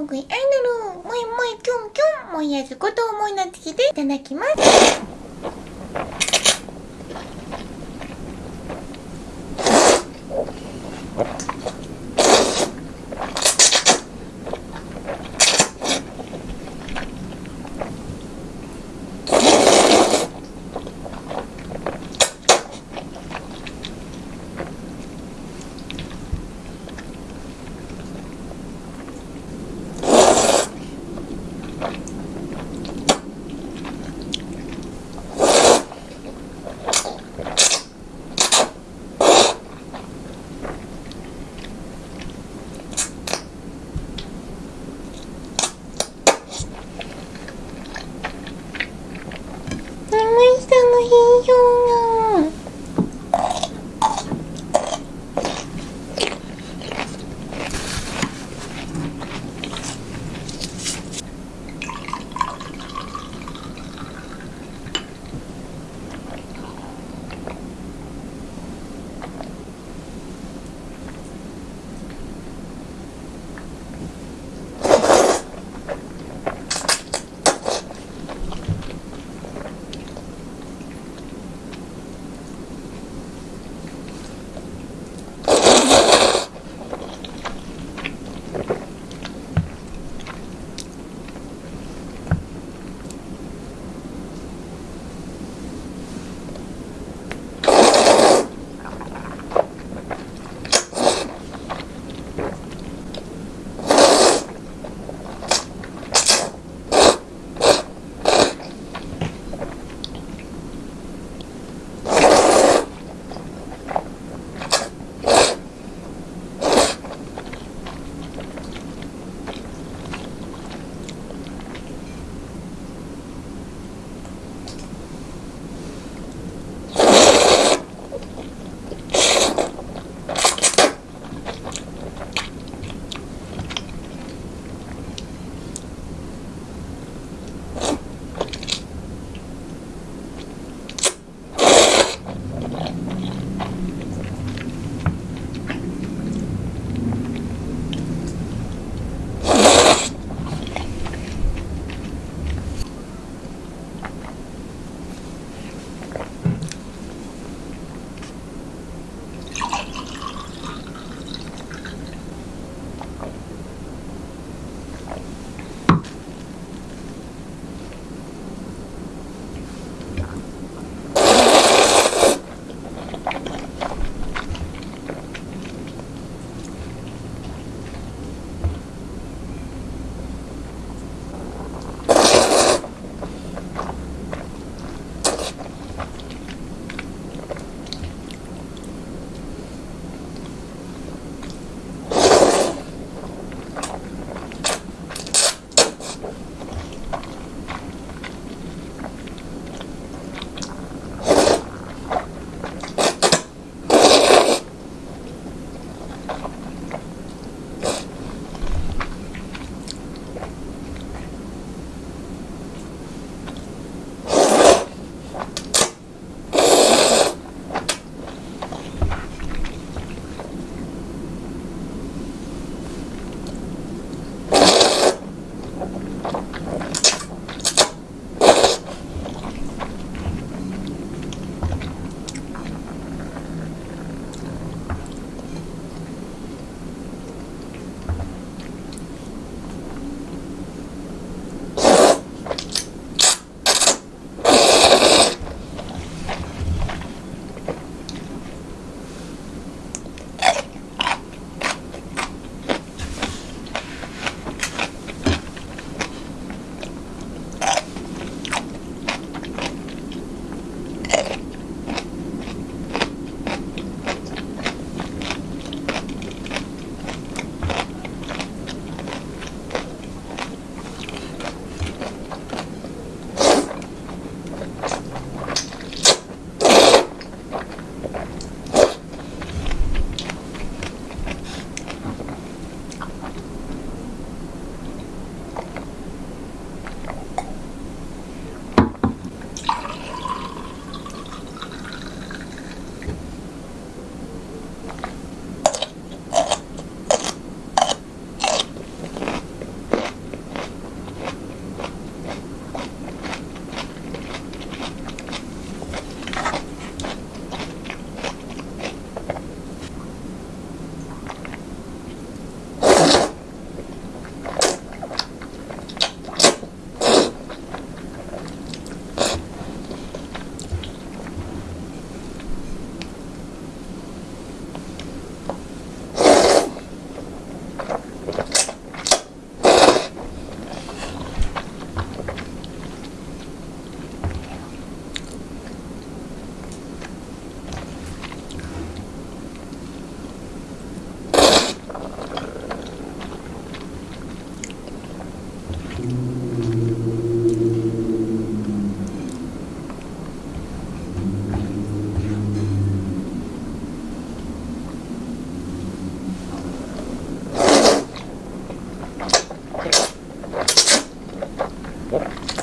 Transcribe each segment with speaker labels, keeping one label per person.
Speaker 1: ーグイアイドルもいもいキュンキュン。もいやずこと思いなつきでいただきます。Porra.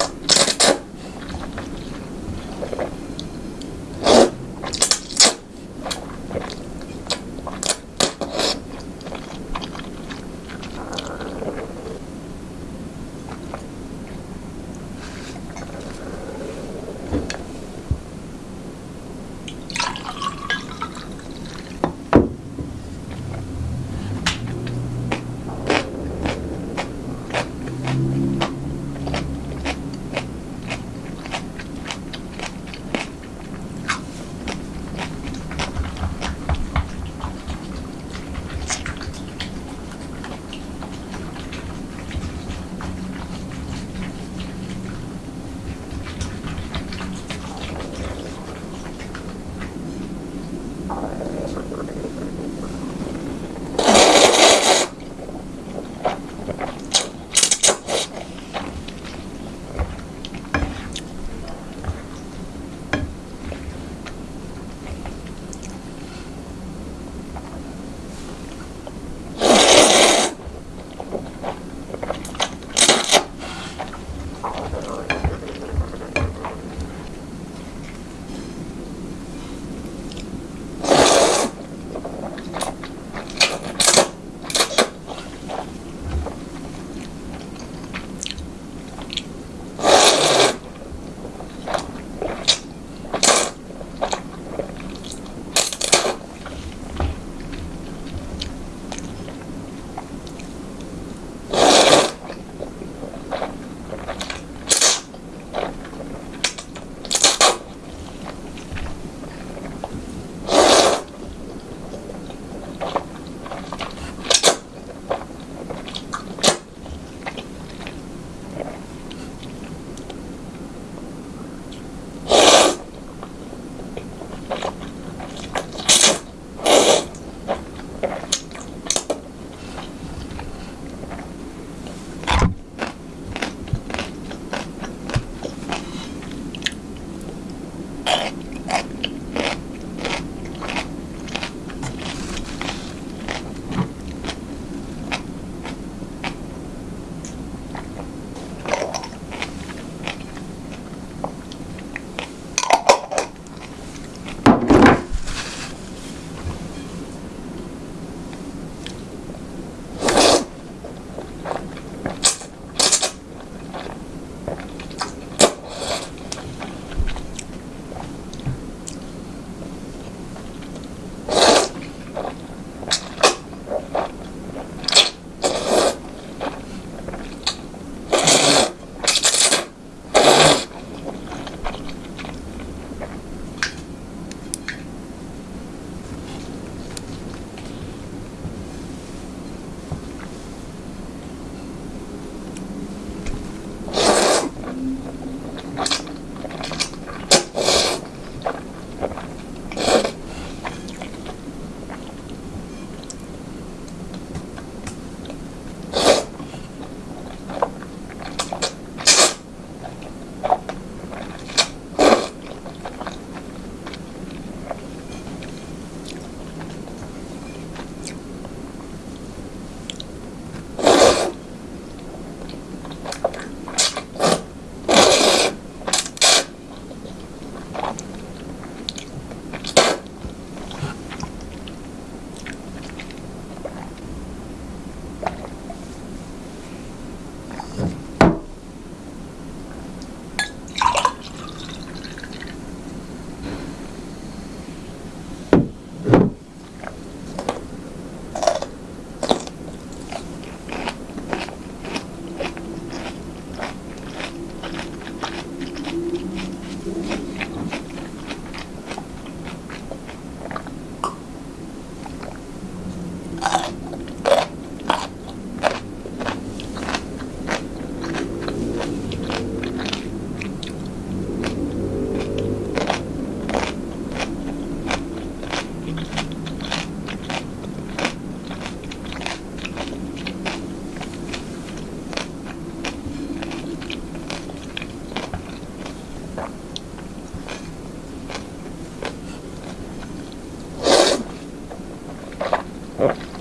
Speaker 1: Oh.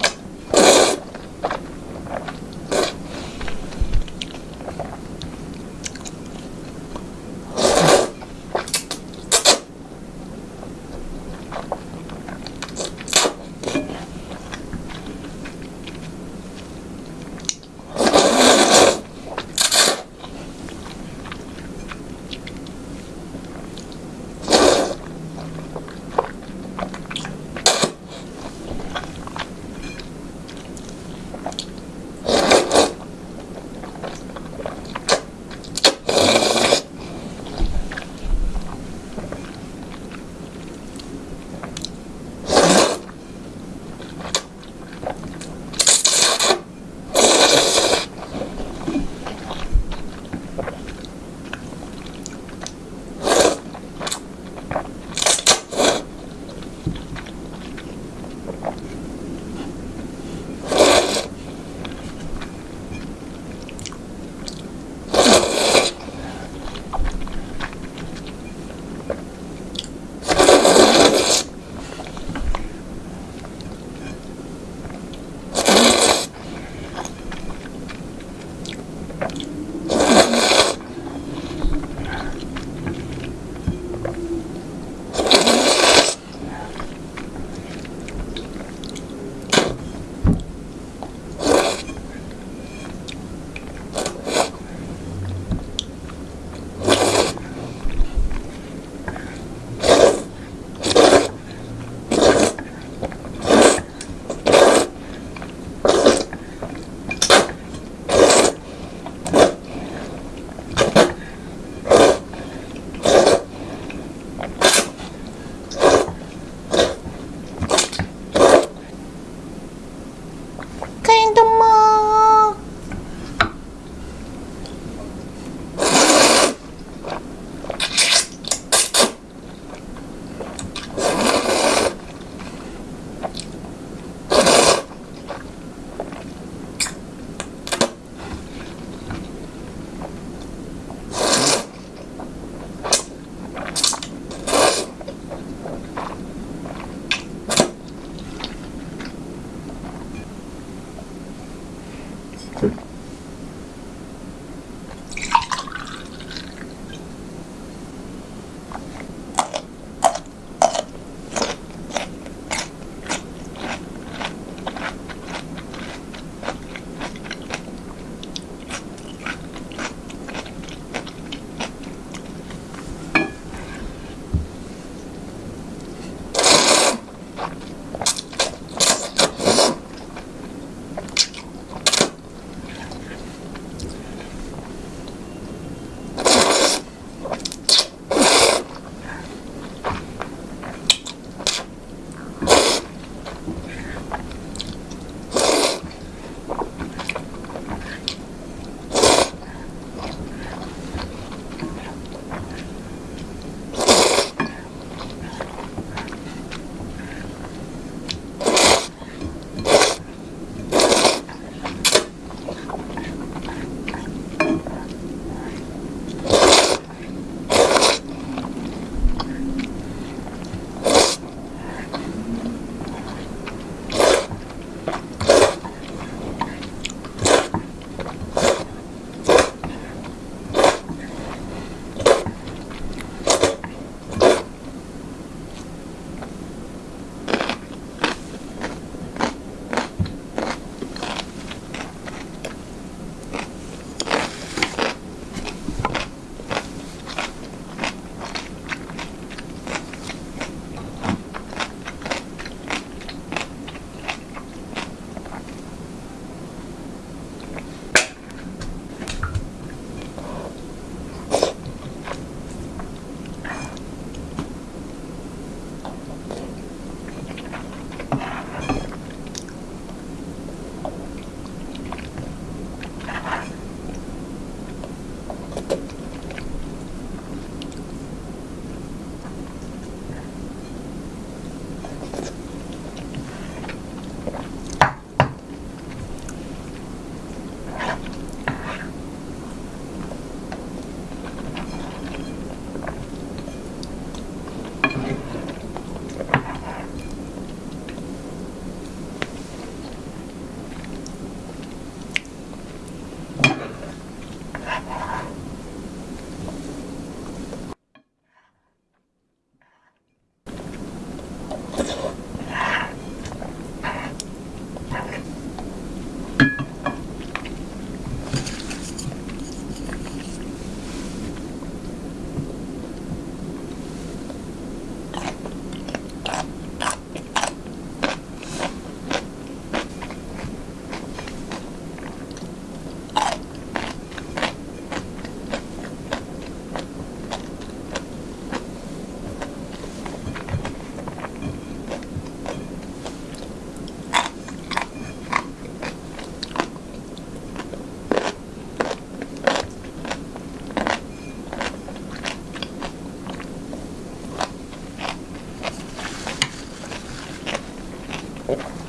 Speaker 1: Or.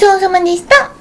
Speaker 1: ちそうさまでした。